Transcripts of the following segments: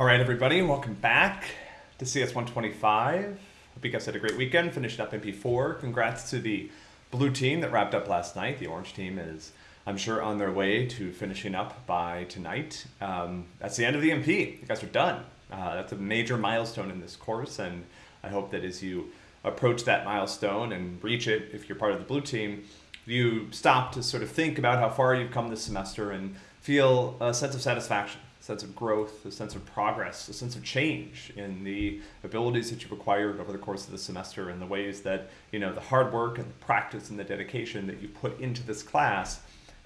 All right, everybody, welcome back to CS125. Hope you guys had a great weekend, finished up MP4. Congrats to the blue team that wrapped up last night. The orange team is, I'm sure, on their way to finishing up by tonight. Um, that's the end of the MP. You guys are done. Uh, that's a major milestone in this course, and I hope that as you approach that milestone and reach it, if you're part of the blue team, you stop to sort of think about how far you've come this semester and feel a sense of satisfaction sense of growth, a sense of progress, a sense of change in the abilities that you've acquired over the course of the semester and the ways that you know the hard work and the practice and the dedication that you put into this class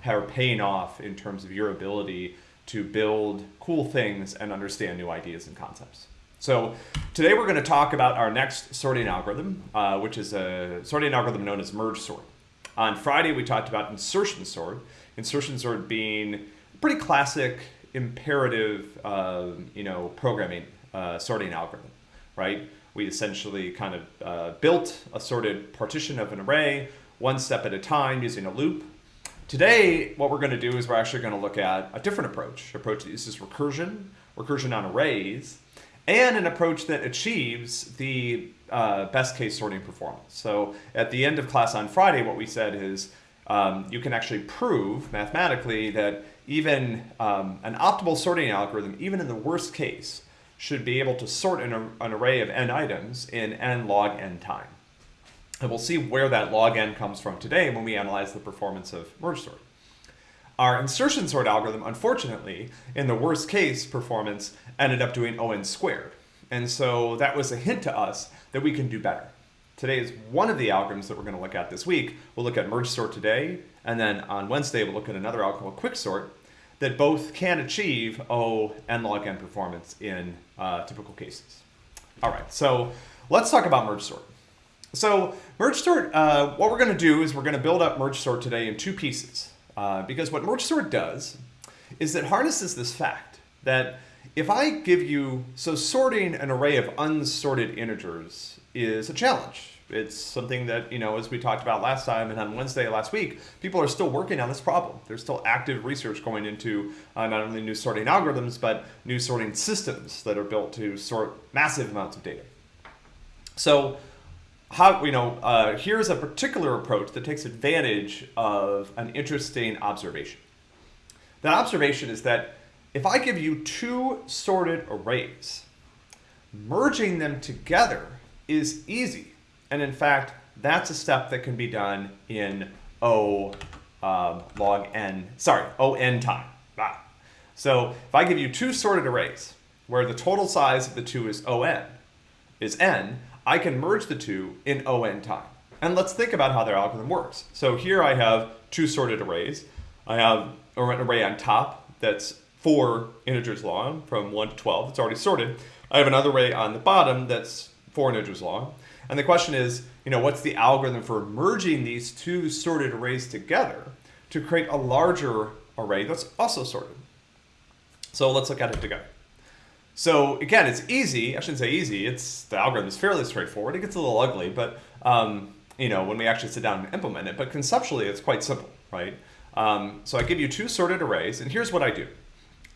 are paying off in terms of your ability to build cool things and understand new ideas and concepts. So today we're going to talk about our next sorting algorithm, uh, which is a sorting algorithm known as merge sort. On Friday we talked about insertion sort, insertion sort being pretty classic imperative, uh, you know, programming uh, sorting algorithm, right? We essentially kind of uh, built a sorted partition of an array one step at a time using a loop. Today, what we're going to do is we're actually going to look at a different approach. Approach that uses recursion, recursion on arrays, and an approach that achieves the uh, best case sorting performance. So at the end of class on Friday, what we said is um, you can actually prove mathematically that even um, an optimal sorting algorithm, even in the worst case, should be able to sort an, an array of n items in n log n time. And we'll see where that log n comes from today when we analyze the performance of merge sort. Our insertion sort algorithm, unfortunately, in the worst case performance, ended up doing O(n) squared. And so that was a hint to us that we can do better. Today is one of the algorithms that we're going to look at this week. We'll look at merge sort today, and then on Wednesday we'll look at another algorithm called quicksort that both can achieve O n log n performance in uh, typical cases. All right, so let's talk about merge sort. So merge sort, uh, what we're going to do is we're going to build up merge sort today in two pieces. Uh, because what merge sort does is it harnesses this fact that if I give you, so sorting an array of unsorted integers is a challenge. It's something that, you know, as we talked about last time and on Wednesday last week, people are still working on this problem. There's still active research going into uh, not only new sorting algorithms, but new sorting systems that are built to sort massive amounts of data. So how, you know, uh, here's a particular approach that takes advantage of an interesting observation. That observation is that if I give you two sorted arrays, merging them together is easy. And in fact, that's a step that can be done in O um, log n, sorry, O n time. Ah. So if I give you two sorted arrays where the total size of the two is O n, is n, I can merge the two in O n time. And let's think about how their algorithm works. So here I have two sorted arrays. I have an array on top that's four integers long from 1 to 12. It's already sorted. I have another array on the bottom that's four integers long. And the question is, you know, what's the algorithm for merging these two sorted arrays together to create a larger array that's also sorted? So let's look at it together. So again, it's easy. I shouldn't say easy. It's the algorithm is fairly straightforward. It gets a little ugly, but um, you know, when we actually sit down and implement it. But conceptually, it's quite simple, right? Um, so I give you two sorted arrays, and here's what I do.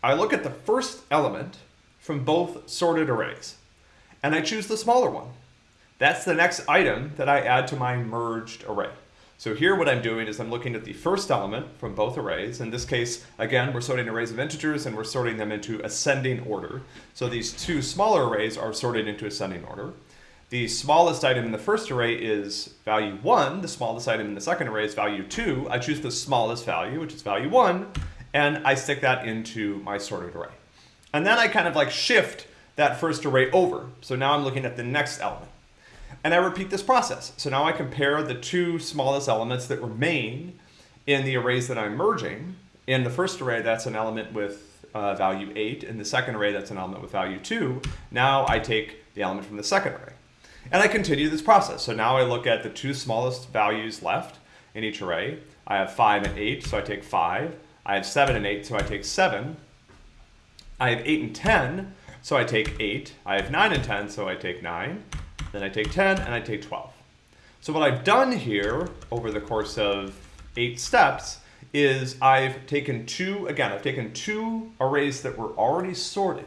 I look at the first element from both sorted arrays, and I choose the smaller one. That's the next item that I add to my merged array. So here what I'm doing is I'm looking at the first element from both arrays. In this case, again, we're sorting arrays of integers and we're sorting them into ascending order. So these two smaller arrays are sorted into ascending order. The smallest item in the first array is value 1. The smallest item in the second array is value 2. I choose the smallest value, which is value 1, and I stick that into my sorted array. And then I kind of like shift that first array over. So now I'm looking at the next element. And I repeat this process. So now I compare the two smallest elements that remain in the arrays that I'm merging. In the first array, that's an element with uh, value 8. In the second array, that's an element with value 2. Now I take the element from the second array. And I continue this process. So now I look at the two smallest values left in each array. I have 5 and 8, so I take 5. I have 7 and 8, so I take 7. I have 8 and 10, so I take 8. I have 9 and 10, so I take 9. Then I take 10 and I take 12. So what I've done here over the course of eight steps is I've taken two, again, I've taken two arrays that were already sorted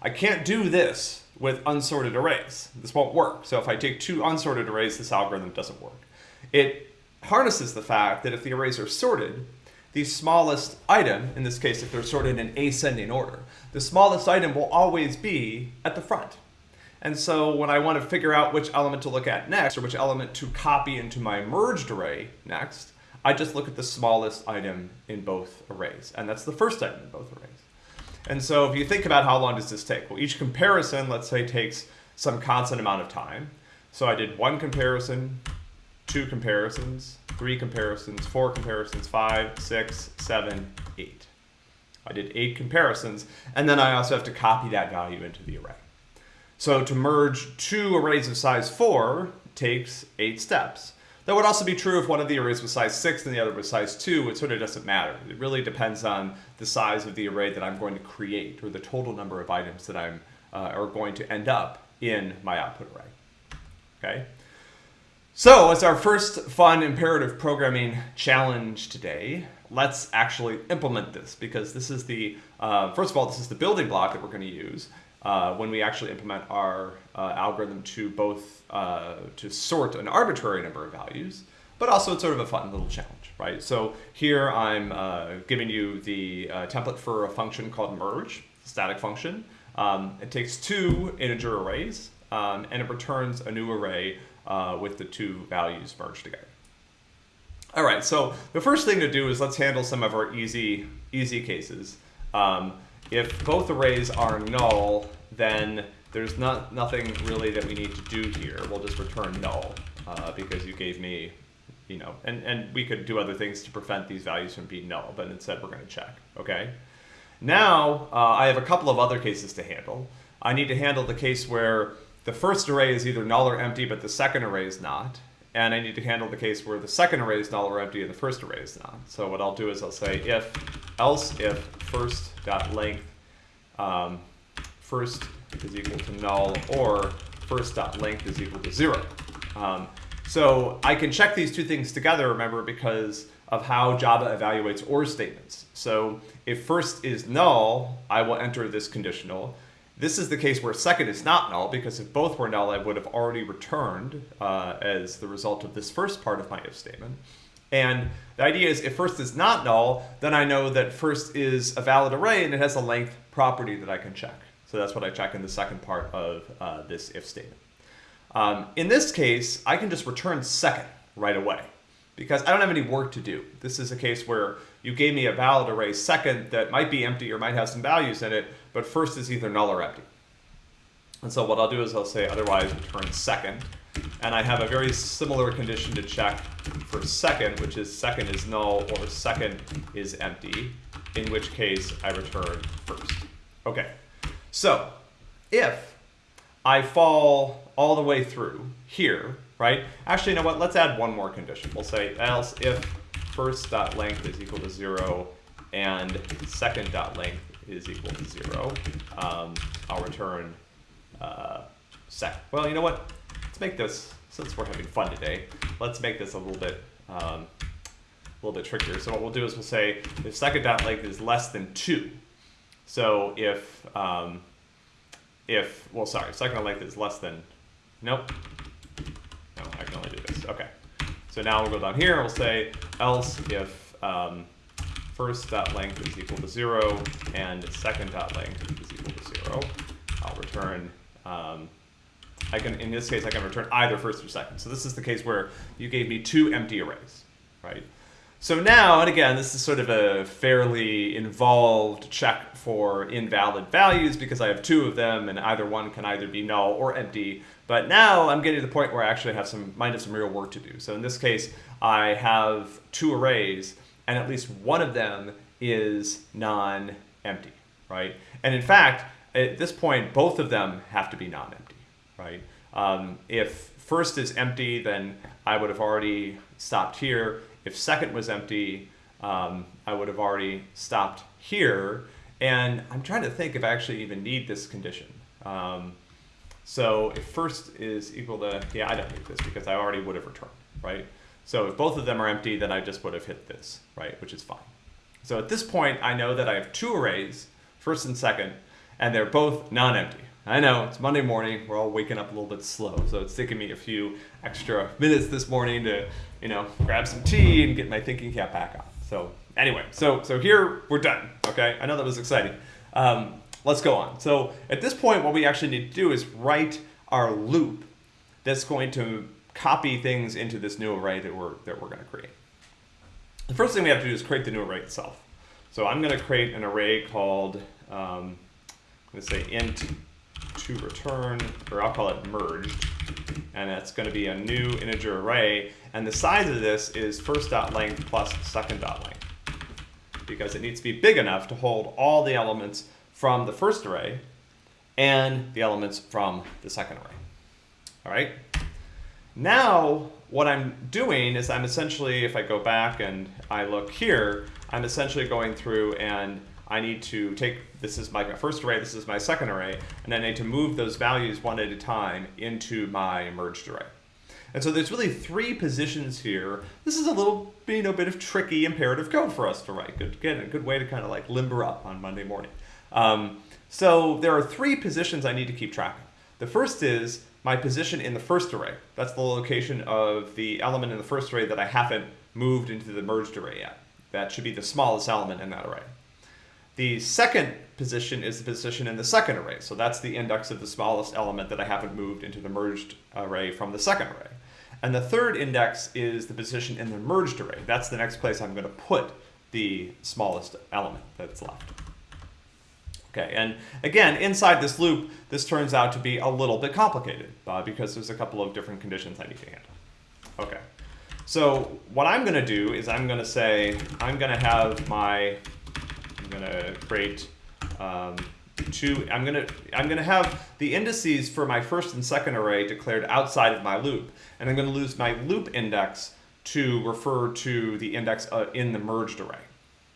I can't do this with unsorted arrays. This won't work. So if I take two unsorted arrays, this algorithm doesn't work. It harnesses the fact that if the arrays are sorted, the smallest item, in this case if they're sorted in ascending order, the smallest item will always be at the front. And so when I want to figure out which element to look at next, or which element to copy into my merged array next, I just look at the smallest item in both arrays. And that's the first item in both arrays. And so if you think about how long does this take? Well, each comparison, let's say, takes some constant amount of time. So I did one comparison, two comparisons, three comparisons, four comparisons, five, six, seven, eight. I did eight comparisons, and then I also have to copy that value into the array. So to merge two arrays of size four takes eight steps. That would also be true if one of the arrays was size 6 and the other was size 2. It sort of doesn't matter. It really depends on the size of the array that I'm going to create or the total number of items that I'm uh, are going to end up in my output array. Okay. So as our first fun imperative programming challenge today, let's actually implement this because this is the, uh, first of all, this is the building block that we're going to use uh, when we actually implement our uh, algorithm to both uh, to sort an arbitrary number of values, but also it's sort of a fun little challenge, right? So here I'm uh, giving you the uh, template for a function called merge, static function. Um, it takes two integer arrays um, and it returns a new array with the two values merged together. All right, so the first thing to do is let's handle some of our easy, easy cases. Um, if both arrays are null, then there's not nothing really that we need to do here. We'll just return null uh, because you gave me, you know, and, and we could do other things to prevent these values from being null, but instead we're going to check, okay? Now, uh, I have a couple of other cases to handle. I need to handle the case where the first array is either null or empty, but the second array is not. And I need to handle the case where the second array is null or empty and the first array is not. So what I'll do is I'll say if, else if first dot length um, first is equal to null or first dot length is equal to zero. Um, so I can check these two things together, remember, because of how Java evaluates OR statements. So if first is null, I will enter this conditional. This is the case where second is not null, because if both were null, I would have already returned uh, as the result of this first part of my if statement. And the idea is if first is not null, then I know that first is a valid array and it has a length property that I can check. So that's what I check in the second part of uh, this if statement. Um, in this case, I can just return second right away because I don't have any work to do. This is a case where you gave me a valid array second that might be empty or might have some values in it, but first is either null or empty. And so what I'll do is I'll say otherwise return second. And I have a very similar condition to check for second, which is second is null or second is empty, in which case I return first. Okay, so if I fall all the way through here, right? Actually, you know what? Let's add one more condition. We'll say else if first dot length is equal to zero and second dot length is equal to zero, um, I'll return uh, second. Well, you know what? Let's make this, since we're having fun today, let's make this a little bit um, a little bit trickier. So what we'll do is we'll say if second dot length is less than two. So if um, if well, sorry, second dot length is less than nope. No, I can only do this. Okay. So now we'll go down here. and We'll say else if um, first dot length is equal to zero and second dot length is equal to zero. I'll return. Um, I can in this case I can return either first or second. So this is the case where you gave me two empty arrays, right? So now, and again, this is sort of a fairly involved check for invalid values because I have two of them and either one can either be null or empty. But now I'm getting to the point where I actually have some, might have some real work to do. So in this case, I have two arrays and at least one of them is non-empty, right? And in fact, at this point, both of them have to be non-empty, right? Um, if first is empty, then I would have already stopped here. If second was empty, um, I would have already stopped here. And I'm trying to think if I actually even need this condition. Um, so if first is equal to, yeah, I don't need this because I already would have returned, right? So if both of them are empty, then I just would have hit this, right, which is fine. So at this point, I know that I have two arrays, first and second, and they're both non-empty. I know it's Monday morning. We're all waking up a little bit slow, so it's taking me a few extra minutes this morning to, you know, grab some tea and get my thinking cap back on. So anyway, so so here we're done. Okay, I know that was exciting. Um, let's go on. So at this point, what we actually need to do is write our loop that's going to copy things into this new array that we're that we're going to create. The first thing we have to do is create the new array itself. So I'm going to create an array called, um, I'm going to say int to return, or I'll call it merged, and it's going to be a new integer array, and the size of this is first dot length plus second dot length, because it needs to be big enough to hold all the elements from the first array and the elements from the second array. All right. Now, what I'm doing is I'm essentially, if I go back and I look here, I'm essentially going through and I need to take, this is my first array, this is my second array, and I need to move those values one at a time into my merged array. And so there's really three positions here. This is a little, you know, bit of tricky imperative code for us to write. Good, again, a good way to kind of like limber up on Monday morning. Um, so there are three positions I need to keep track of. The first is my position in the first array. That's the location of the element in the first array that I haven't moved into the merged array yet. That should be the smallest element in that array. The second position is the position in the second array. So that's the index of the smallest element that I haven't moved into the merged array from the second array. And the third index is the position in the merged array. That's the next place I'm going to put the smallest element that's left. Okay, and again, inside this loop, this turns out to be a little bit complicated uh, because there's a couple of different conditions I need to handle. Okay, so what I'm going to do is I'm going to say, I'm going to have my, I'm going to create um, two, I'm going to, I'm going to have the indices for my first and second array declared outside of my loop. And I'm going to lose my loop index to refer to the index uh, in the merged array.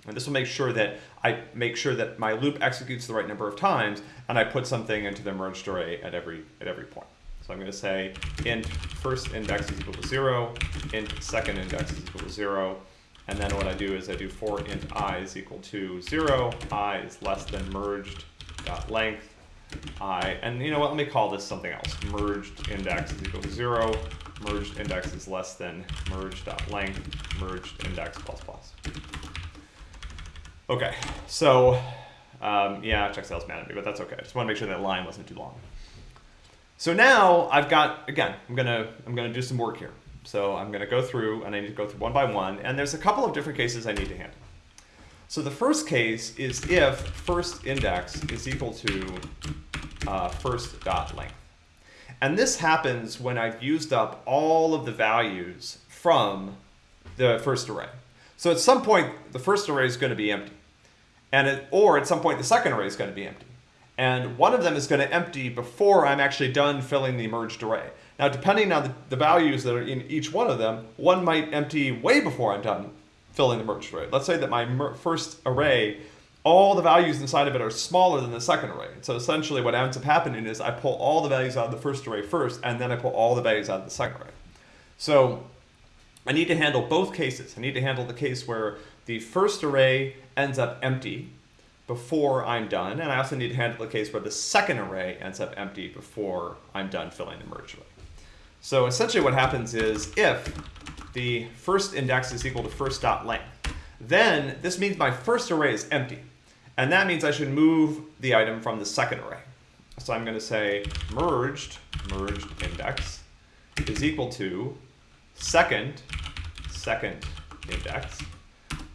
And this will make sure that I make sure that my loop executes the right number of times and I put something into the merged array at every at every point. So I'm going to say int first index is equal to zero, int second index is equal to zero, and then what I do is I do for int i is equal to zero, i is less than merged dot length, i, and you know what, let me call this something else. Merged index is equal to zero, merged index is less than merged dot length, merged index plus plus. Okay, so um, yeah, Checkstyle's mad at me, but that's okay. I just want to make sure that line wasn't too long. So now I've got again, I'm gonna I'm gonna do some work here. So I'm gonna go through and I need to go through one by one, and there's a couple of different cases I need to handle. So the first case is if first index is equal to uh, first dot length. And this happens when I've used up all of the values from the first array. So at some point, the first array is going to be empty. And it, or at some point, the second array is going to be empty. And one of them is going to empty before I'm actually done filling the merged array. Now, depending on the, the values that are in each one of them, one might empty way before I'm done filling the merged array. Let's say that my first array, all the values inside of it are smaller than the second array. So essentially what ends up happening is I pull all the values out of the first array first, and then I pull all the values out of the second array. So I need to handle both cases. I need to handle the case where the first array ends up empty before I'm done, and I also need to handle the case where the second array ends up empty before I'm done filling the merge array. So essentially what happens is if the first index is equal to first dot length, then this means my first array is empty. And that means I should move the item from the second array. So I'm going to say merged, merged index is equal to second, second index,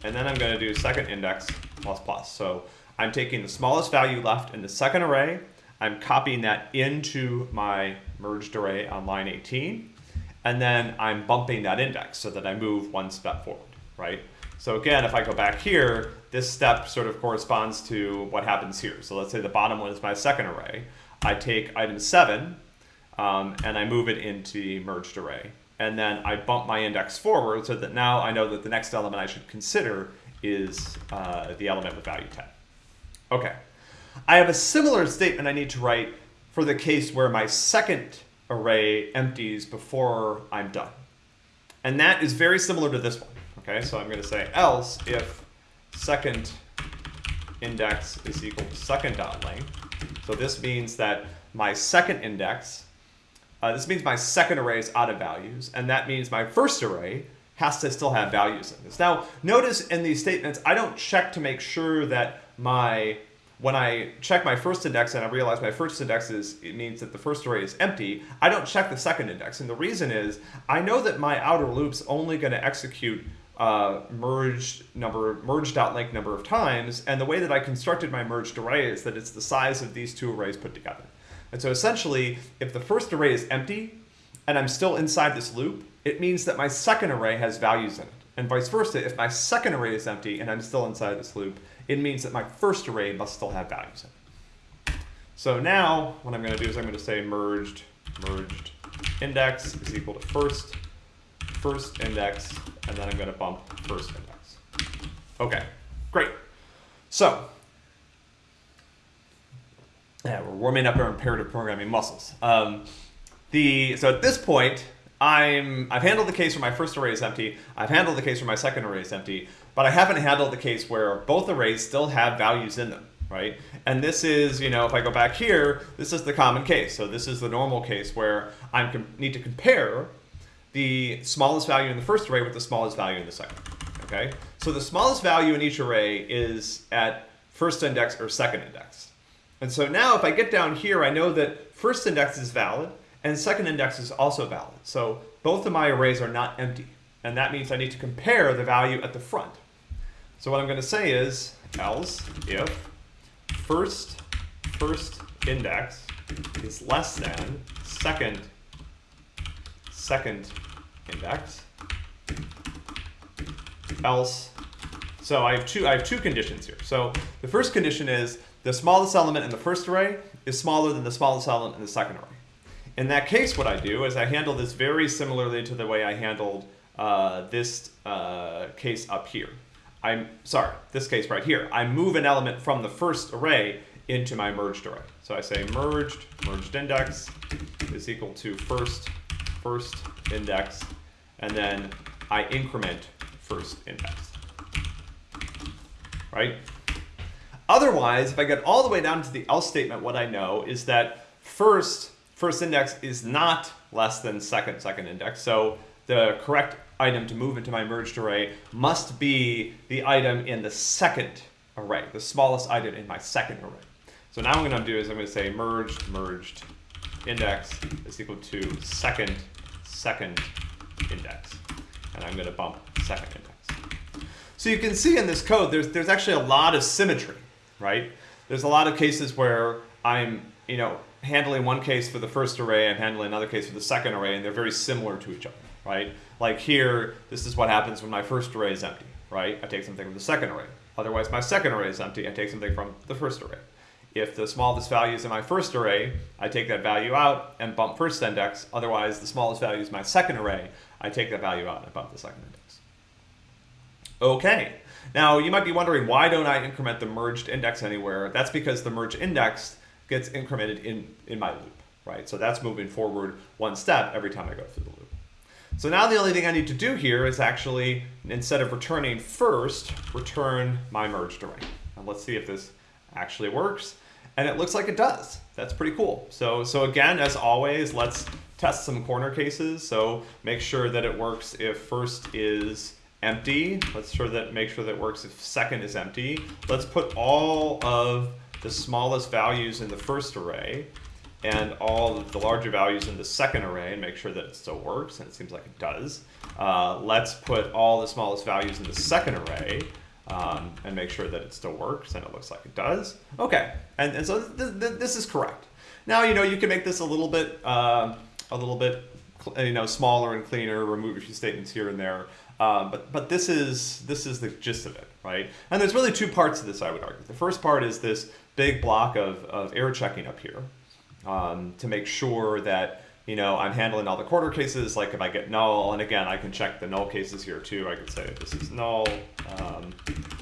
and then I'm going to do second index plus plus. So I'm taking the smallest value left in the second array, I'm copying that into my merged array on line 18, and then I'm bumping that index so that I move one step forward, right? So again, if I go back here, this step sort of corresponds to what happens here. So let's say the bottom one is my second array. I take item 7, um, and I move it into the merged array and then I bump my index forward so that now I know that the next element I should consider is uh, the element with value 10. Okay. I have a similar statement I need to write for the case where my second array empties before I'm done. And that is very similar to this one. Okay, so I'm going to say else if second index is equal to second dot length, So this means that my second index, uh, this means my second array is out of values, and that means my first array has to still have values in this. Now, notice in these statements, I don't check to make sure that my when I check my first index and I realize my first index is, it means that the first array is empty, I don't check the second index. And the reason is, I know that my outer loop's only going to execute uh, merged number, merged length number of times, and the way that I constructed my merged array is that it's the size of these two arrays put together. And so essentially, if the first array is empty, and I'm still inside this loop, it means that my second array has values in it. And vice versa, if my second array is empty and I'm still inside this loop, it means that my first array must still have values in it. So now what I'm going to do is I'm going to say merged merged index is equal to first first index, and then I'm going to bump first index. Okay, great. So yeah, we're warming up our imperative programming muscles. Um, the so at this point, I'm I've handled the case where my first array is empty. I've handled the case where my second array is empty, but I haven't handled the case where both arrays still have values in them, right? And this is, you know, if I go back here, this is the common case. So this is the normal case where I need to compare the smallest value in the first array with the smallest value in the second. Okay, so the smallest value in each array is at first index or second index. And so now if I get down here, I know that first index is valid and second index is also valid. So both of my arrays are not empty. And that means I need to compare the value at the front. So what I'm going to say is else if first first index is less than second second index else so I have two I have two conditions here. So the first condition is the smallest element in the first array is smaller than the smallest element in the second array. In that case, what I do is I handle this very similarly to the way I handled uh, this uh, case up here. I'm sorry, this case right here. I move an element from the first array into my merged array. So I say merged, merged index is equal to first, first index, and then I increment first index, right? Otherwise, if I get all the way down to the else statement, what I know is that first first index is not less than second second index. So the correct item to move into my merged array must be the item in the second array, the smallest item in my second array. So now what I'm going to do is I'm going to say merged merged index is equal to second second index. And I'm going to bump second index. So you can see in this code, there's, there's actually a lot of symmetry, right? There's a lot of cases where I'm, you know, handling one case for the first array, I'm handling another case for the second array, and they're very similar to each other, right? Like here, this is what happens when my first array is empty, right? I take something from the second array. Otherwise, my second array is empty, I take something from the first array. If the smallest value is in my first array, I take that value out and bump first index. Otherwise, the smallest value is my second array, I take that value out and bump the second index. Okay, now you might be wondering, why don't I increment the merged index anywhere? That's because the merged index gets incremented in, in my loop, right? So that's moving forward one step every time I go through the loop. So now the only thing I need to do here is actually, instead of returning first, return my merged array. And let's see if this actually works. And it looks like it does. That's pretty cool. So, so again, as always, let's test some corner cases. So make sure that it works if first is empty. Let's sure that make sure that works if second is empty. Let's put all of the smallest values in the first array and all the larger values in the second array and make sure that it still works, and it seems like it does. Uh, let's put all the smallest values in the second array um, and make sure that it still works, and it looks like it does. Okay, and, and so th th this is correct. Now, you know, you can make this a little bit, uh, a little bit, you know, smaller and cleaner, remove a few statements here and there, um, but but this is this is the gist of it, right? And there's really two parts to this, I would argue. The first part is this big block of, of error checking up here um, to make sure that you know I'm handling all the corner cases. Like if I get null, and again I can check the null cases here too. I could say this is null. Um,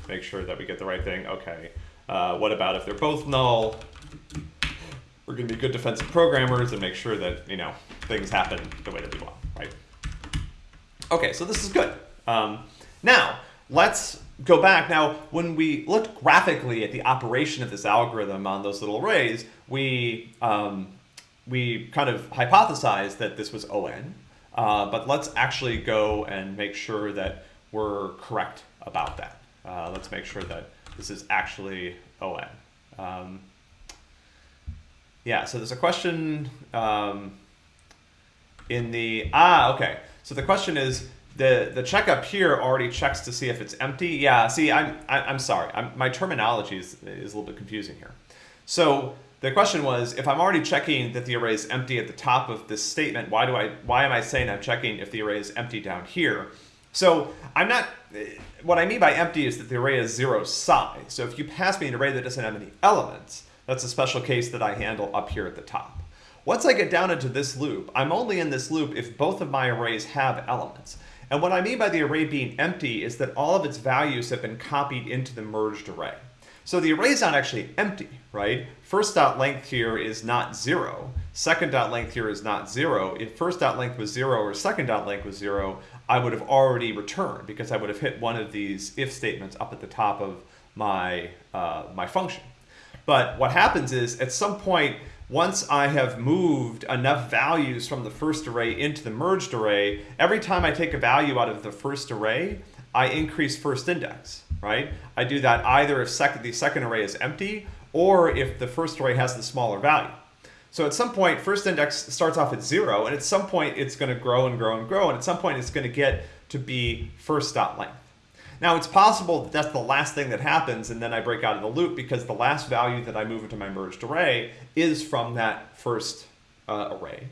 make sure that we get the right thing. Okay. Uh, what about if they're both null? We're going to be good defensive programmers and make sure that you know things happen the way that we want, right? Okay, so this is good. Um, now let's go back. Now, when we looked graphically at the operation of this algorithm on those little arrays, we, um, we kind of hypothesized that this was ON. Uh, but let's actually go and make sure that we're correct about that. Uh, let's make sure that this is actually ON. Um, yeah, so there's a question um, in the, ah, okay. So the question is, the, the checkup here already checks to see if it's empty. Yeah, see, I'm, I, am i am sorry. I'm, my terminology is, is a little bit confusing here. So the question was, if I'm already checking that the array is empty at the top of this statement, why do I, why am I saying I'm checking if the array is empty down here? So I'm not, what I mean by empty is that the array is zero size. So if you pass me an array that doesn't have any elements, that's a special case that I handle up here at the top. Once I get down into this loop, I'm only in this loop if both of my arrays have elements. And what I mean by the array being empty is that all of its values have been copied into the merged array. So the array is not actually empty, right? First dot length here is not zero. Second dot length here is not zero. If first dot length was zero or second dot length was zero, I would have already returned because I would have hit one of these if statements up at the top of my, uh, my function. But what happens is at some point, once I have moved enough values from the first array into the merged array, every time I take a value out of the first array, I increase first index, right? I do that either if sec the second array is empty or if the first array has the smaller value. So at some point, first index starts off at zero, and at some point it's going to grow and grow and grow, and at some point it's going to get to be first dot length. Now it's possible that that's the last thing that happens, and then I break out of the loop because the last value that I move into my merged array is from that first uh, array.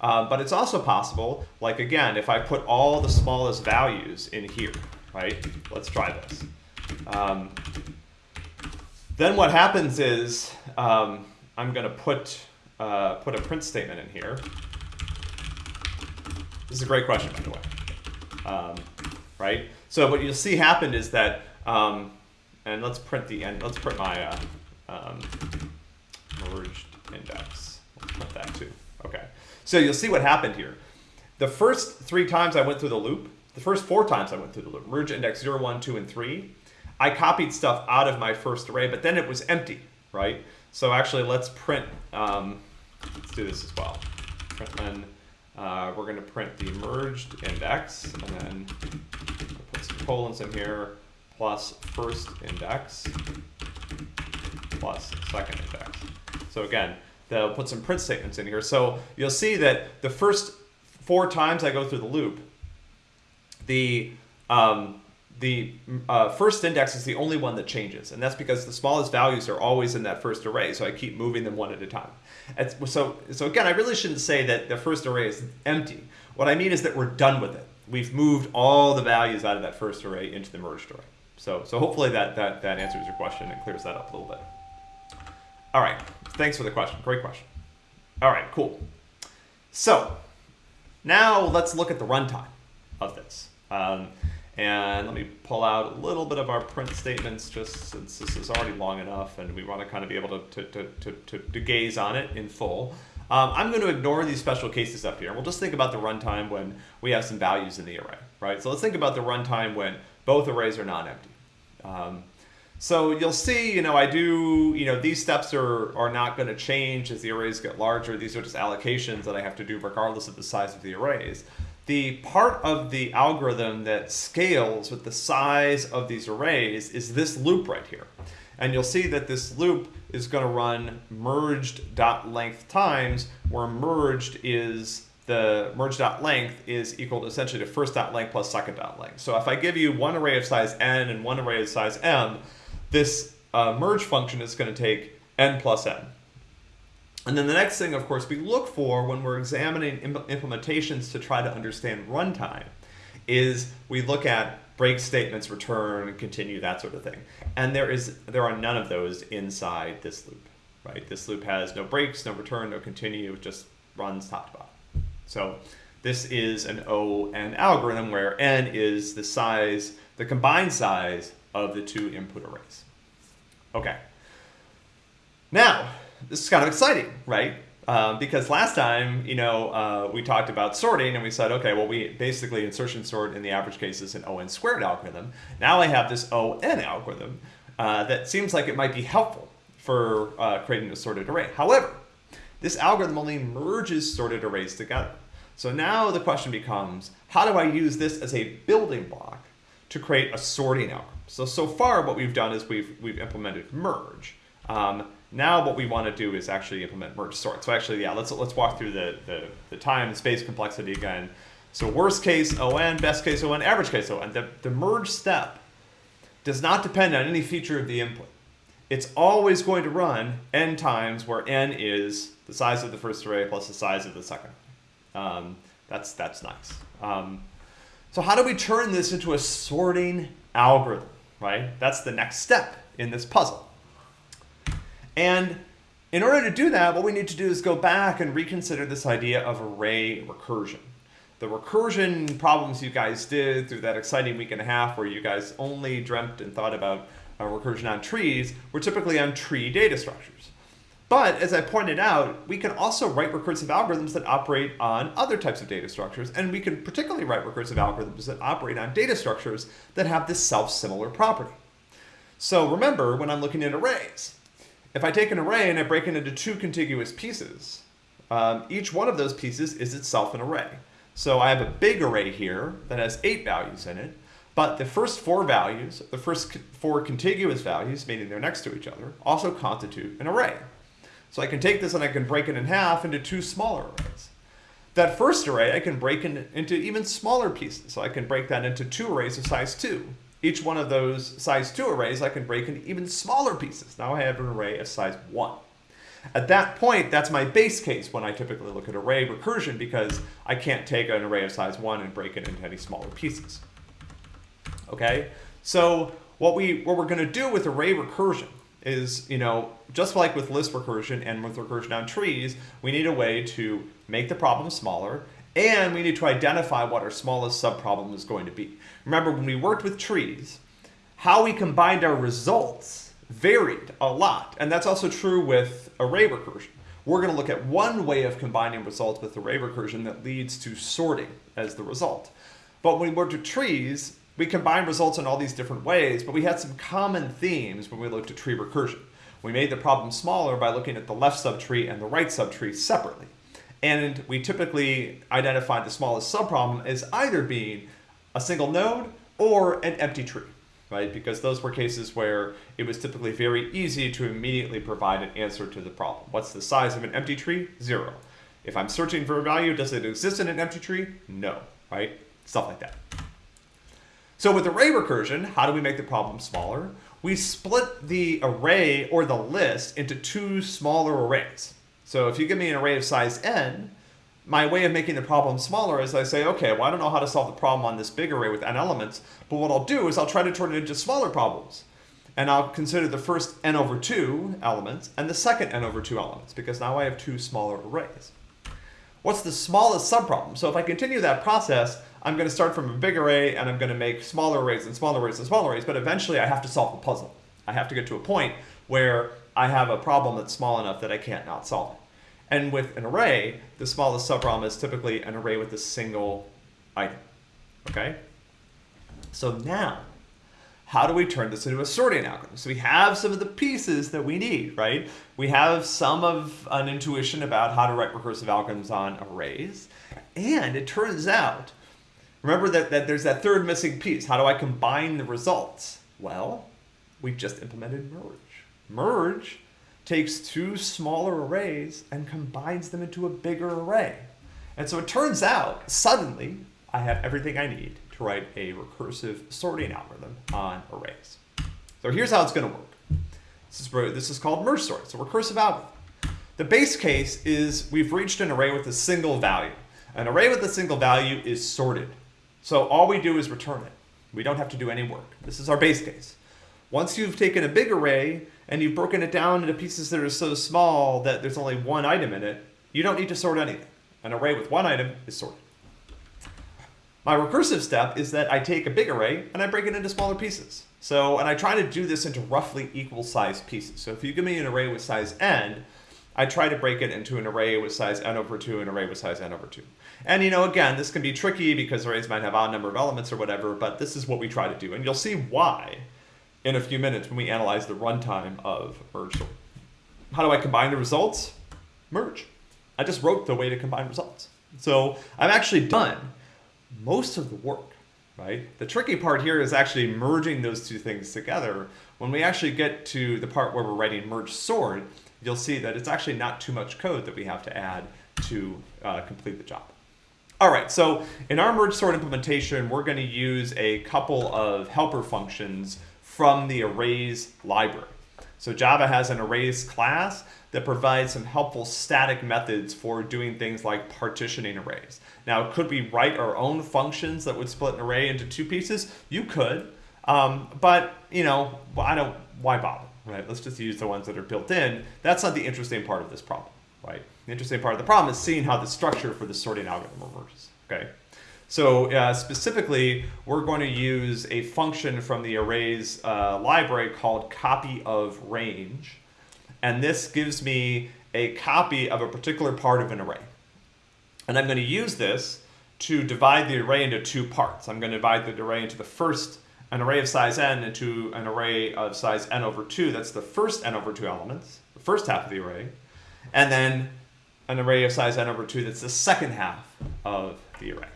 Uh, but it's also possible, like again, if I put all the smallest values in here, right? Let's try this. Um, then what happens is um, I'm going to put uh, put a print statement in here. This is a great question, by the way. Um, right? So what you'll see happened is that, um, and let's print the end. Let's print my uh, um, merged index. Let's print that too. Okay. So you'll see what happened here. The first three times I went through the loop, the first four times I went through the loop, merge index 0, 1, 2, and 3, I copied stuff out of my first array, but then it was empty, right? So actually, let's print, um, let's do this as well. Print then, uh, we're going to print the merged index, and then some in here, plus first index, plus second index. So again, they'll put some print statements in here. So you'll see that the first four times I go through the loop, the um, the uh, first index is the only one that changes, and that's because the smallest values are always in that first array, so I keep moving them one at a time. And so, so again, I really shouldn't say that the first array is empty. What I mean is that we're done with it. We've moved all the values out of that first array into the merged array. So, so hopefully that, that, that answers your question and clears that up a little bit. All right, thanks for the question, great question. All right, cool. So, now let's look at the runtime of this. Um, and let me pull out a little bit of our print statements just since this is already long enough and we want to kind of be able to, to, to, to, to gaze on it in full. Um, I'm going to ignore these special cases up here. We'll just think about the runtime when we have some values in the array, right? So let's think about the runtime when both arrays are non-empty. Um, so you'll see, you know, I do, you know, these steps are, are not going to change as the arrays get larger. These are just allocations that I have to do regardless of the size of the arrays the part of the algorithm that scales with the size of these arrays is this loop right here. And you'll see that this loop is going to run merged dot length times, where merged is the merge dot length is equal to essentially to first dot length plus second dot length. So if I give you one array of size n and one array of size m, this uh, merge function is going to take n plus n. And then the next thing, of course, we look for when we're examining implementations to try to understand runtime is we look at break statements, return, continue, that sort of thing. And there is there are none of those inside this loop, right? This loop has no breaks, no return, no continue, it just runs top to bottom. So this is an ON algorithm where n is the size, the combined size of the two input arrays. Okay. Now, this is kind of exciting, right? Um, because last time, you know, uh, we talked about sorting and we said, okay, well, we basically insertion sort in the average case is an ON squared algorithm. Now I have this ON algorithm uh, that seems like it might be helpful for uh, creating a sorted array. However, this algorithm only merges sorted arrays together. So now the question becomes, how do I use this as a building block to create a sorting algorithm? So, so far what we've done is we've, we've implemented merge. Um, now what we want to do is actually implement merge sort. So actually, yeah, let's, let's walk through the, the, the time and space complexity again. So worst case ON, best case ON, average case ON. The, the merge step does not depend on any feature of the input. It's always going to run n times where n is the size of the first array plus the size of the second. Um, that's, that's nice. Um, so how do we turn this into a sorting algorithm, right? That's the next step in this puzzle. And in order to do that, what we need to do is go back and reconsider this idea of array recursion. The recursion problems you guys did through that exciting week and a half where you guys only dreamt and thought about uh, recursion on trees were typically on tree data structures. But as I pointed out, we can also write recursive algorithms that operate on other types of data structures, and we can particularly write recursive algorithms that operate on data structures that have this self-similar property. So remember, when I'm looking at arrays, if I take an array and I break it into two contiguous pieces, um, each one of those pieces is itself an array. So I have a big array here that has eight values in it, but the first four values, the first four contiguous values, meaning they're next to each other, also constitute an array. So I can take this and I can break it in half into two smaller arrays. That first array I can break in, into even smaller pieces. So I can break that into two arrays of size 2. Each one of those size 2 arrays I can break into even smaller pieces. Now I have an array of size 1. At that point, that's my base case when I typically look at array recursion because I can't take an array of size 1 and break it into any smaller pieces. Okay, so what, we, what we're going to do with array recursion is, you know, just like with list recursion and with recursion on trees, we need a way to make the problem smaller and we need to identify what our smallest subproblem is going to be. Remember, when we worked with trees, how we combined our results varied a lot. And that's also true with array recursion. We're going to look at one way of combining results with array recursion that leads to sorting as the result. But when we worked with trees, we combined results in all these different ways, but we had some common themes when we looked at tree recursion. We made the problem smaller by looking at the left subtree and the right subtree separately. And we typically identified the smallest subproblem as either being a single node or an empty tree, right? Because those were cases where it was typically very easy to immediately provide an answer to the problem. What's the size of an empty tree? Zero. If I'm searching for a value, does it exist in an empty tree? No, right? Stuff like that. So with array recursion, how do we make the problem smaller? We split the array or the list into two smaller arrays. So if you give me an array of size n, my way of making the problem smaller is I say, okay, well, I don't know how to solve the problem on this big array with n elements, but what I'll do is I'll try to turn it into smaller problems. And I'll consider the first n over 2 elements and the second n over 2 elements, because now I have two smaller arrays. What's the smallest subproblem? So if I continue that process, I'm going to start from a big array and I'm going to make smaller arrays and smaller arrays and smaller arrays, but eventually I have to solve the puzzle. I have to get to a point where I have a problem that's small enough that I can't not solve it. And with an array, the smallest subproblem is typically an array with a single item. Okay? So now, how do we turn this into a sorting algorithm? So we have some of the pieces that we need, right? We have some of an intuition about how to write recursive algorithms on arrays. And it turns out Remember that, that there's that third missing piece. How do I combine the results? Well, we've just implemented merge. Merge takes two smaller arrays and combines them into a bigger array. And so it turns out, suddenly, I have everything I need to write a recursive sorting algorithm on arrays. So here's how it's going to work. This is, this is called merge sort. A recursive algorithm. The base case is we've reached an array with a single value. An array with a single value is sorted. So all we do is return it. We don't have to do any work. This is our base case. Once you've taken a big array and you've broken it down into pieces that are so small that there's only one item in it, you don't need to sort anything. An array with one item is sorted. My recursive step is that I take a big array and I break it into smaller pieces. So, and I try to do this into roughly equal sized pieces. So if you give me an array with size n, I try to break it into an array with size n over 2 and an array with size n over 2. And you know, again, this can be tricky because arrays might have odd number of elements or whatever, but this is what we try to do. And you'll see why in a few minutes when we analyze the runtime of merge. How do I combine the results? Merge. I just wrote the way to combine results. So I've actually done most of the work, right? The tricky part here is actually merging those two things together. When we actually get to the part where we're writing merge sort, you'll see that it's actually not too much code that we have to add to uh, complete the job. All right, so in our merge sort implementation, we're going to use a couple of helper functions from the arrays library. So Java has an arrays class that provides some helpful static methods for doing things like partitioning arrays. Now, could we write our own functions that would split an array into two pieces? You could, um, but you know, I don't. Why bother, right? Let's just use the ones that are built in. That's not the interesting part of this problem, right? The interesting part of the problem is seeing how the structure for the sorting algorithm emerges. Okay. So uh, specifically, we're going to use a function from the arrays uh, library called copy of range. And this gives me a copy of a particular part of an array. And I'm going to use this to divide the array into two parts. I'm going to divide the array into the first, an array of size n into an array of size n over 2. That's the first n over 2 elements, the first half of the array. And then an array of size n over 2 that's the second half of the array.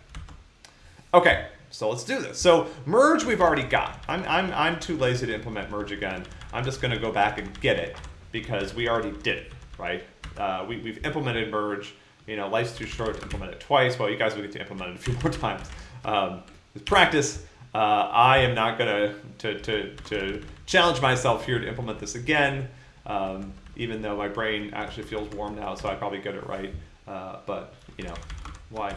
Okay, so let's do this. So merge we've already got. I'm, I'm, I'm too lazy to implement merge again. I'm just going to go back and get it because we already did it, right? Uh, we, we've implemented merge. You know, life's too short to implement it twice. Well, you guys will get to implement it a few more times. Um, with practice, uh, I am not going to, to, to challenge myself here to implement this again, um, even though my brain actually feels warm now, so I probably get it right. Uh, but, you know, why?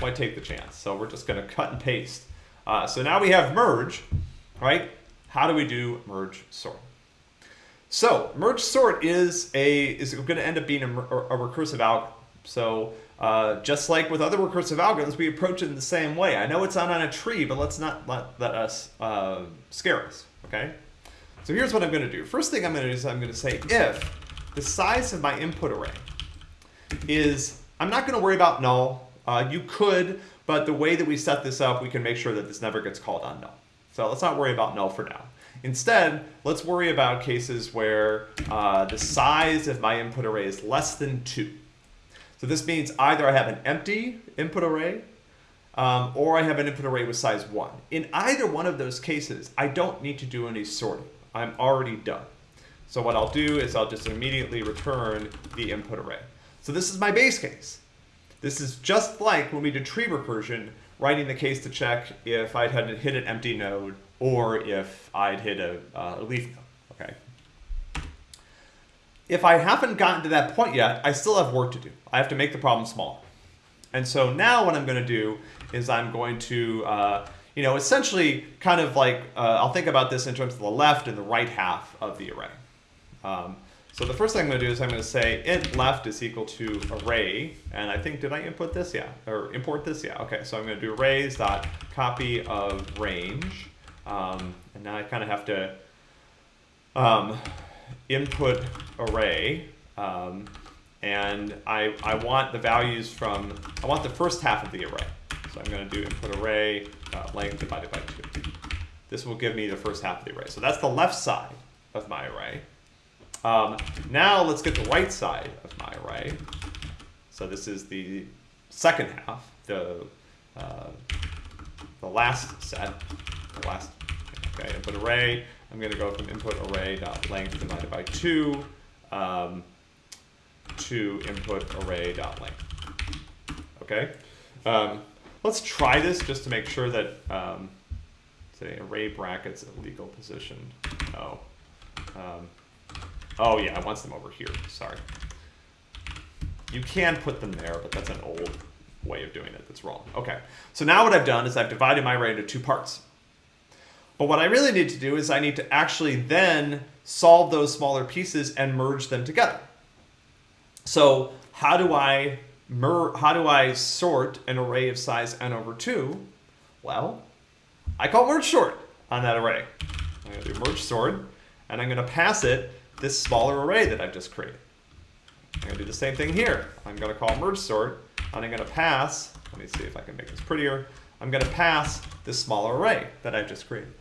Why take the chance? So we're just going to cut and paste. Uh, so now we have merge, right? How do we do merge sort? So merge sort is a is going to end up being a, a recursive algorithm. So uh, just like with other recursive algorithms, we approach it in the same way. I know it's not on a tree, but let's not let, let us uh, scare us, okay? So here's what I'm going to do. First thing I'm going to do is I'm going to say if the size of my input array is, I'm not going to worry about null. Uh, you could, but the way that we set this up, we can make sure that this never gets called on null. So let's not worry about null for now. Instead, let's worry about cases where uh, the size of my input array is less than 2. So this means either I have an empty input array um, or I have an input array with size 1. In either one of those cases, I don't need to do any sorting. I'm already done. So what I'll do is I'll just immediately return the input array. So this is my base case. This is just like when we did tree recursion, writing the case to check if I'd had hit an empty node or if I'd hit a, uh, a leaf node, okay? If I haven't gotten to that point yet, I still have work to do. I have to make the problem smaller. And so now what I'm going to do is I'm going to, uh, you know, essentially kind of like, uh, I'll think about this in terms of the left and the right half of the array. Um, so the first thing I'm going to do is I'm going to say int left is equal to array, and I think, did I input this? Yeah, or import this? Yeah, okay, so I'm going to do arrays dot copy of range, um, and now I kind of have to um, input array, um, and I, I want the values from, I want the first half of the array. So I'm going to do input array length divided by 2. This will give me the first half of the array. So that's the left side of my array. Um, now let's get the right side of my array. So this is the second half, the uh, the last set, the last okay input array. I'm going to go from input array dot length divided by two um, to input array dot length. Okay, um, let's try this just to make sure that um, say array brackets at legal position. Oh. Um, Oh yeah, I want them over here, sorry. You can put them there, but that's an old way of doing it that's wrong. Okay, so now what I've done is I've divided my array into two parts. But what I really need to do is I need to actually then solve those smaller pieces and merge them together. So how do I how do I sort an array of size n over 2? Well, I call merge sort on that array. I'm going to do merge sort, and I'm going to pass it this smaller array that I've just created. I'm gonna do the same thing here. I'm gonna call merge sort, and I'm gonna pass, let me see if I can make this prettier. I'm gonna pass this smaller array that I've just created.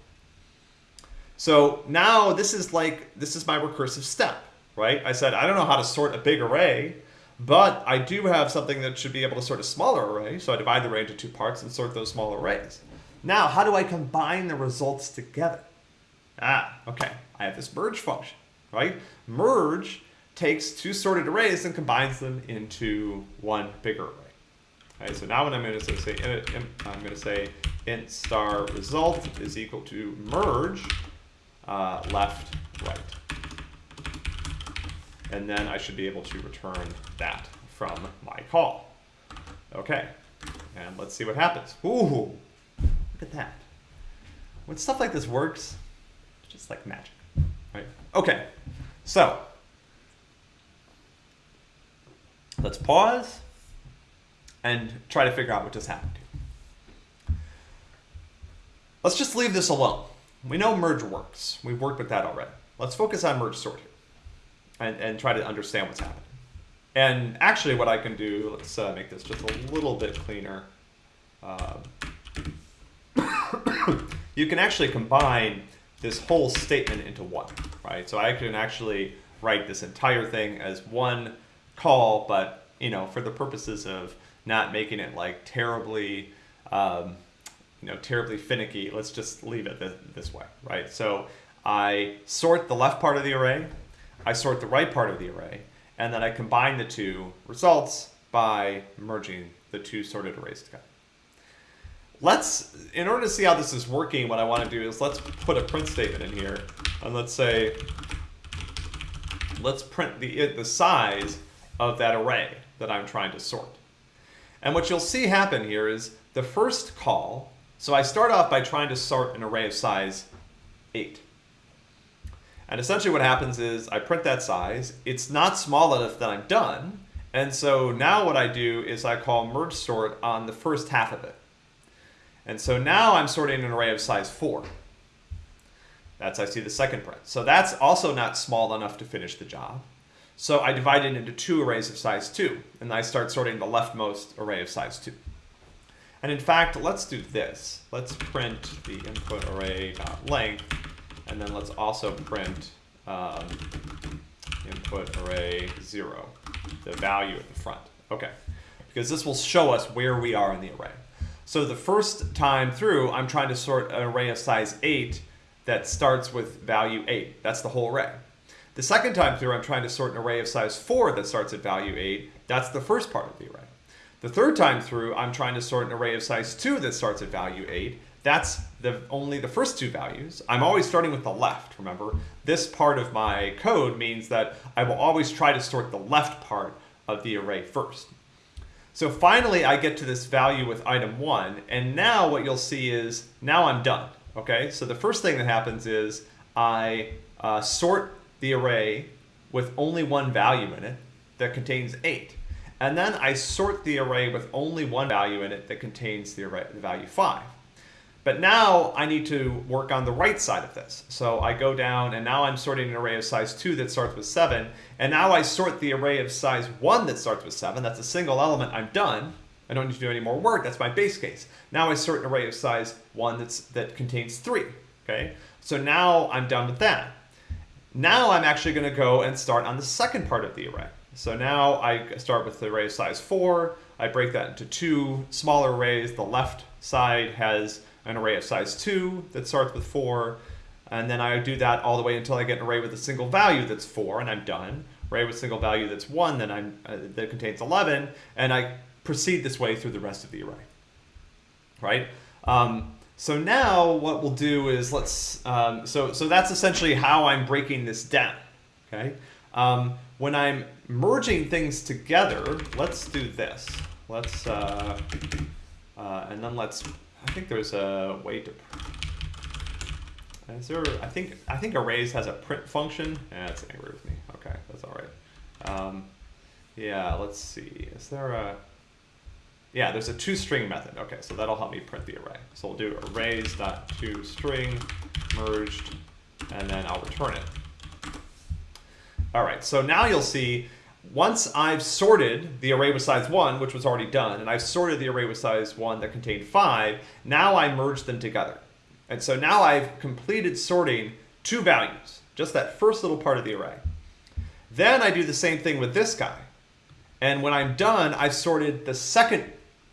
So now this is like, this is my recursive step, right? I said, I don't know how to sort a big array, but I do have something that should be able to sort a smaller array. So I divide the array into two parts and sort those small arrays. Now, how do I combine the results together? Ah, okay. I have this merge function, right? Merge takes two sorted arrays and combines them into one bigger array. Right, so now what I'm going to say, I'm going to say int star result is equal to merge uh, left right. And then I should be able to return that from my call. Okay, and let's see what happens. Ooh, look at that. When stuff like this works, it's just like magic, right? Okay, so let's pause and try to figure out what just happened. Let's just leave this alone. We know merge works. We've worked with that already. Let's focus on merge sort here and, and try to understand what's happening. And actually what I can do, let's uh, make this just a little bit cleaner. Uh, you can actually combine this whole statement into one, right? So I can actually write this entire thing as one call, but you know, for the purposes of not making it like terribly, um, you know, terribly finicky, let's just leave it this, this way, right? So I sort the left part of the array, I sort the right part of the array, and then I combine the two results by merging the two sorted arrays together. Let's, in order to see how this is working, what I want to do is let's put a print statement in here, and let's say, let's print the, the size of that array that I'm trying to sort. And what you'll see happen here is the first call, so I start off by trying to sort an array of size 8. And essentially what happens is I print that size. It's not small enough that I'm done. And so now what I do is I call merge sort on the first half of it. And so now I'm sorting an array of size 4. That's I see the second print. So that's also not small enough to finish the job. So I divide it into two arrays of size 2, and I start sorting the leftmost array of size 2. And in fact, let's do this. Let's print the input array dot length and then let's also print um, input array 0, the value at the front. Okay, because this will show us where we are in the array. So the first time through, I'm trying to sort an array of size 8 that starts with value 8. That's the whole array. The second time through, I'm trying to sort an array of size 4 that starts at value 8. That's the first part of the array. The third time through, I'm trying to sort an array of size 2 that starts at value 8 that's the only the first two values. I'm always starting with the left, remember? This part of my code means that I will always try to sort the left part of the array first. So finally, I get to this value with item one, and now what you'll see is, now I'm done, okay? So the first thing that happens is I uh, sort the array with only one value in it that contains eight. And then I sort the array with only one value in it that contains the, array, the value five. But now I need to work on the right side of this. So I go down and now I'm sorting an array of size 2 that starts with 7. And now I sort the array of size 1 that starts with 7. That's a single element. I'm done. I don't need to do any more work. That's my base case. Now I sort an array of size 1 that's, that contains 3. Okay, So now I'm done with that. Now I'm actually going to go and start on the second part of the array. So now I start with the array of size 4. I break that into two smaller arrays. The left side has an array of size 2 that starts with 4, and then I do that all the way until I get an array with a single value that's 4, and I'm done. Array with single value that's 1, then I'm, uh, that contains 11, and I proceed this way through the rest of the array. Right? Um, so now what we'll do is let's, um, so, so that's essentially how I'm breaking this down. Okay? Um, when I'm merging things together, let's do this. Let's, uh, uh, and then let's I think there's a way to. Is there? I think I think arrays has a print function. Yeah, that's angry with me. Okay, that's all right. Um, yeah, let's see. Is there a? Yeah, there's a toString method. Okay, so that'll help me print the array. So we'll do arrays dot toString merged, and then I'll return it. All right, so now you'll see once I've sorted the array with size 1, which was already done, and I've sorted the array with size 1 that contained 5, now I merge them together. And so now I've completed sorting two values, just that first little part of the array. Then I do the same thing with this guy. And when I'm done, I've sorted the second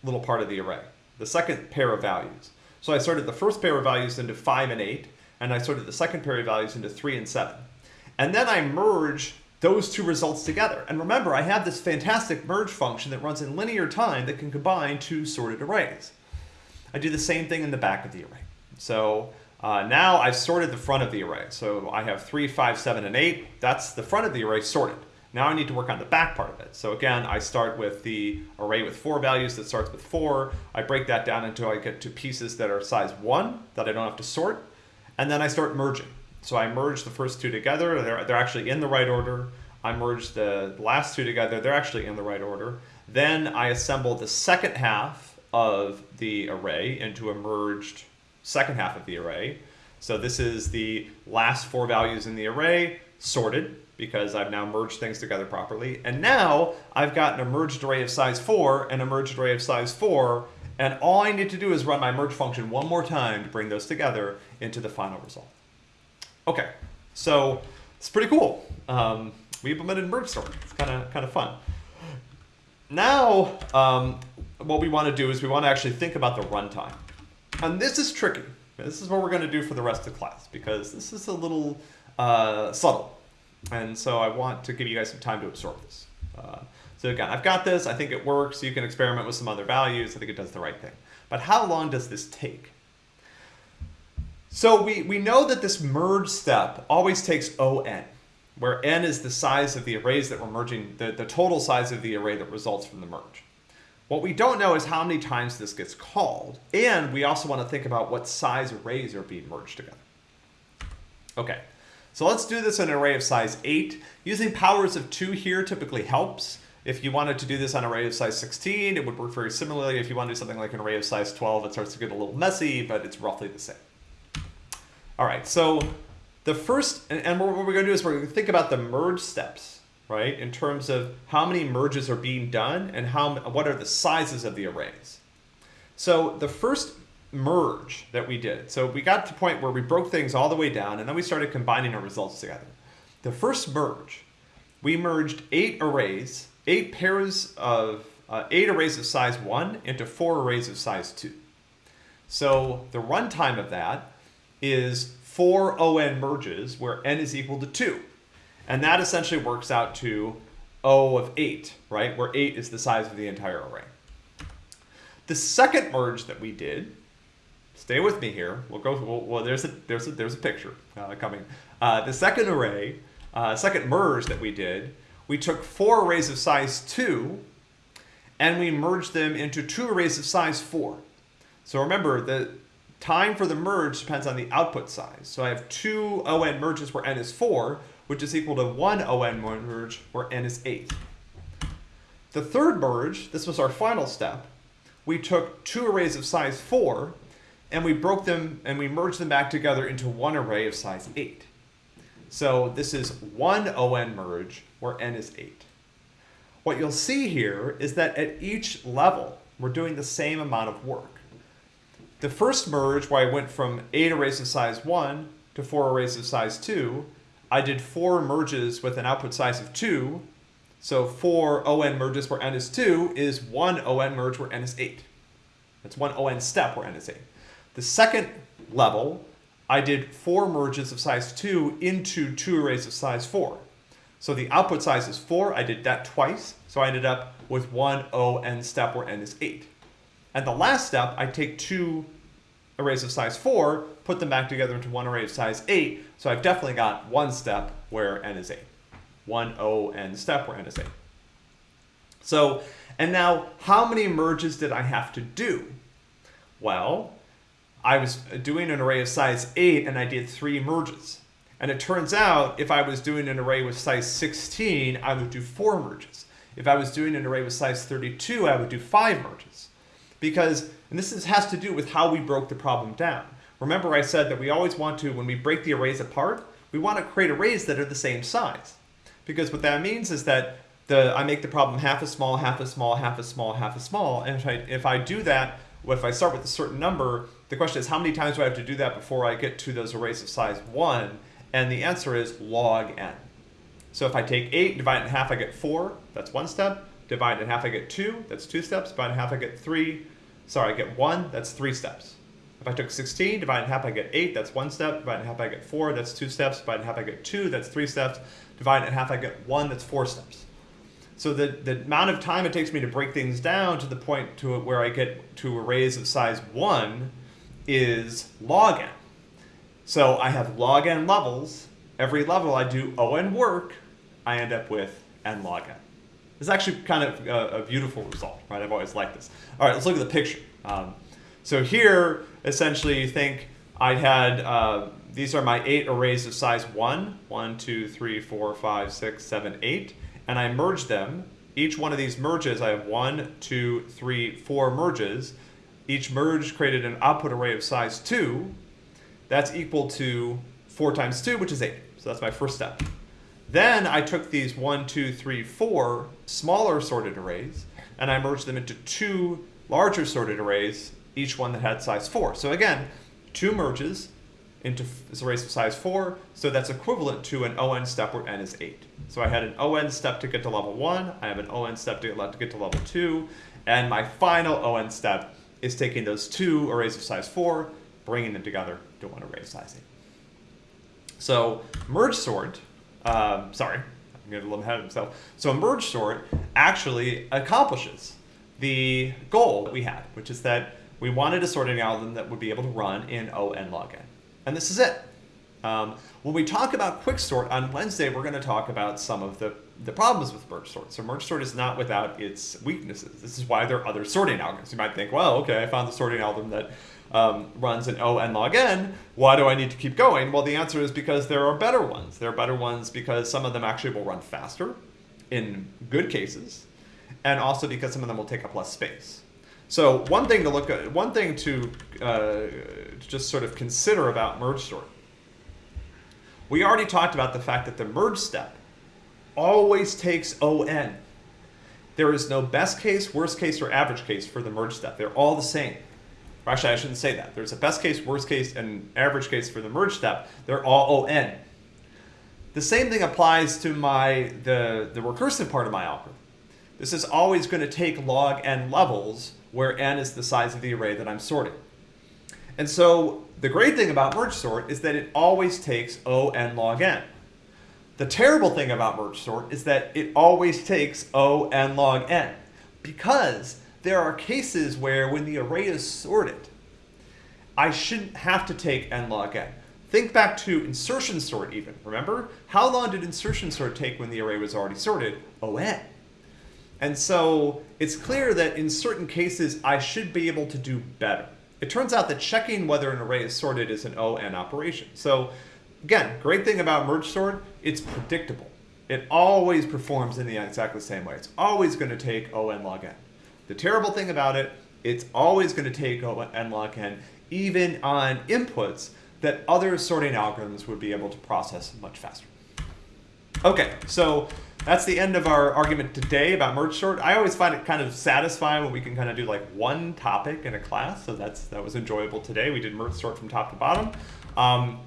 little part of the array, the second pair of values. So I sorted the first pair of values into 5 and 8, and I sorted the second pair of values into 3 and 7. And then I merge those two results together. And remember, I have this fantastic merge function that runs in linear time that can combine two sorted arrays. I do the same thing in the back of the array. So uh, now I've sorted the front of the array. So I have 3, 5, 7, and 8. That's the front of the array sorted. Now I need to work on the back part of it. So again, I start with the array with four values that starts with four. I break that down until I get to pieces that are size one that I don't have to sort. And then I start merging. So I merge the first two together. They're, they're actually in the right order. I merge the last two together. They're actually in the right order. Then I assemble the second half of the array into a merged second half of the array. So this is the last four values in the array sorted because I've now merged things together properly. And now I've got an merged array of size 4 and a merged array of size 4. And all I need to do is run my merge function one more time to bring those together into the final result. Okay, so it's pretty cool. Um, we implemented merge sort. It's kind of kind of fun. Now, um, what we want to do is we want to actually think about the runtime. And this is tricky. This is what we're going to do for the rest of the class because this is a little uh, subtle. And so I want to give you guys some time to absorb this. Uh, so again, I've got this. I think it works. You can experiment with some other values. I think it does the right thing. But how long does this take? So we, we know that this merge step always takes ON, where N is the size of the arrays that we're merging, the, the total size of the array that results from the merge. What we don't know is how many times this gets called, and we also want to think about what size arrays are being merged together. Okay, so let's do this in an array of size 8. Using powers of 2 here typically helps. If you wanted to do this on an array of size 16, it would work very similarly. If you want to do something like an array of size 12, it starts to get a little messy, but it's roughly the same. All right, so the first, and, what we're going to do is we're to think about the merge steps, right? In terms of how many merges are being done and how what are the sizes of the arrays. So the first merge that we did. So we got to the point where we broke things all the way down and then we started combining our results together. The first merge, we merged eight arrays, eight pairs of, uh, eight arrays of size one into four arrays of size two. So the runtime of that is four ON merges where N is equal to two. And that essentially works out to O of eight, right? Where eight is the size of the entire array. The second merge that we did stay with me here. We'll go. Well, well there's a there's a there's a picture uh, coming. Uh, the second array, uh, second merge that we did, we took four arrays of size two, and we merged them into two arrays of size four. So remember the time for the merge depends on the output size. So I have two ON merges where n is four, which is equal to one ON merge where n is eight. The third merge, this was our final step, we took two arrays of size 4 and we broke them and we merged them back together into one array of size 8. So this is one ON merge where n is 8. What you'll see here is that at each level, we're doing the same amount of work. The first merge, where I went from 8 arrays of size 1 to 4 arrays of size 2, I did 4 merges with an output size of 2. So 4 ON merges where n is 2 is 1 ON merge where n is 8. That's one ON step where n is 8. The second level, I did four merges of size 2 into two arrays of size 4. So the output size is 4. I did that twice. So I ended up with one O n step where n is 8. And the last step, I take two arrays of size 4, put them back together into one array of size 8. So I've definitely got one step where n is 8. One O n step where n is 8. So, and now how many merges did I have to do? Well, I was doing an array of size 8 and I did three merges. And it turns out if I was doing an array with size 16, I would do four merges. If I was doing an array with size 32, I would do five merges. Because, and this is, has to do with how we broke the problem down. Remember I said that we always want to, when we break the arrays apart, we want to create arrays that are the same size. Because what that means is that the I make the problem half as small, half as small, half as small, half as small. And if I if I do that, if I start with a certain number, the question is how many times do I have to do that before I get to those arrays of size one? And the answer is log n. So if I take eight, divide it in half, I get four. That's one step. Divide it in half, I get two. That's two steps. Divide it in half, I get three. Sorry, I get one. That's three steps. If I took 16, divide in half, I get 8, that's one step. Divide in half, I get 4, that's two steps. Divide in half, I get 2, that's three steps. Divide in half, I get 1, that's four steps. So the, the amount of time it takes me to break things down to the point to where I get to arrays of size 1 is log n. So I have log n levels. Every level I do O(n) work, I end up with n log n. It's actually kind of a, a, beautiful result, right? I've always liked this. All right, let's look at the picture. Um, so here, essentially, you think I had, uh, these are my eight arrays of size one, one, two, three, four, five, six, seven, eight, and I merged them. Each one of these merges, I have one, two, three, four merges. Each merge created an output array of size two. That's equal to four times two, which is eight. So that's my first step. Then I took these one, two, three, four smaller sorted arrays, and I merged them into two larger sorted arrays each one that had size 4. So again, two merges into arrays of size 4, so that's equivalent to an ON step where n is 8. So I had an ON step to get to level 1, I have an ON step to get, to get to level 2, and my final ON step is taking those two arrays of size 4, bringing them together to one array of size 8. So merge sort, um, sorry, I'm getting a little ahead of myself. So merge sort actually accomplishes the goal that we had, which is that we wanted a sorting algorithm that would be able to run in O n log n. And this is it. Um, when we talk about quicksort on Wednesday, we're going to talk about some of the, the problems with merge sort. So merge sort is not without its weaknesses. This is why there are other sorting algorithms. You might think, well, okay, I found the sorting algorithm that um, runs in O n log n. Why do I need to keep going? Well, the answer is because there are better ones. There are better ones because some of them actually will run faster in good cases, and also because some of them will take up less space. So one thing to look at, one thing to uh, just sort of consider about merge sort. We already talked about the fact that the merge step always takes ON. There is no best case, worst case, or average case for the merge step. They're all the same. Or actually, I shouldn't say that. There's a best case, worst case, and average case for the merge step. They're all ON. The same thing applies to my the, the recursive part of my algorithm. This is always going to take log n levels where n is the size of the array that I'm sorting. And so the great thing about merge sort is that it always takes O n log n. The terrible thing about merge sort is that it always takes O n log n because there are cases where when the array is sorted, I shouldn't have to take n log n. Think back to insertion sort even, remember? How long did insertion sort take when the array was already sorted? O n. And so it's clear that in certain cases, I should be able to do better. It turns out that checking whether an array is sorted is an ON operation. So again, great thing about merge sort, it's predictable. It always performs in the exactly same way. It's always going to take ON log n. The terrible thing about it, it's always going to take log n, even on inputs that other sorting algorithms would be able to process much faster. Okay, so that's the end of our argument today about merge sort. I always find it kind of satisfying when we can kind of do like one topic in a class. So that's that was enjoyable today. We did merge sort from top to bottom. Um,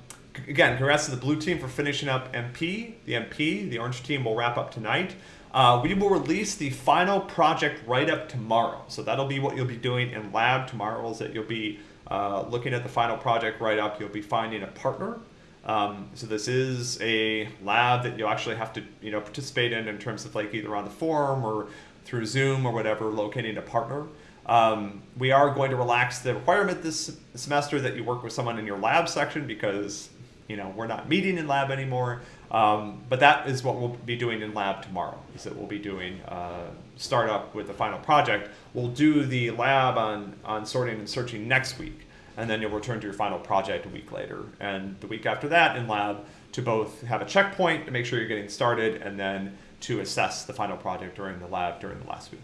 again, congrats to the blue team for finishing up MP. The MP, the orange team will wrap up tonight. Uh, we will release the final project write-up tomorrow. So that'll be what you'll be doing in lab tomorrow is that you'll be uh, looking at the final project write-up. You'll be finding a partner um, so this is a lab that you'll actually have to you know participate in in terms of like either on the forum or through Zoom or whatever, locating a partner. Um, we are going to relax the requirement this semester that you work with someone in your lab section because you know we're not meeting in lab anymore. Um, but that is what we'll be doing in lab tomorrow. Is that we'll be doing uh, startup with the final project. We'll do the lab on on sorting and searching next week and then you'll return to your final project a week later. And the week after that in lab to both have a checkpoint to make sure you're getting started and then to assess the final project during the lab during the last week.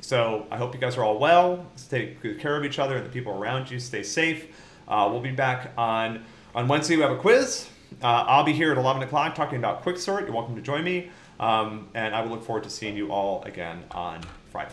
So I hope you guys are all well. Take good care of each other and the people around you. Stay safe. Uh, we'll be back on, on Wednesday. We have a quiz. Uh, I'll be here at 11 o'clock talking about Quicksort. You're welcome to join me. Um, and I will look forward to seeing you all again on Friday.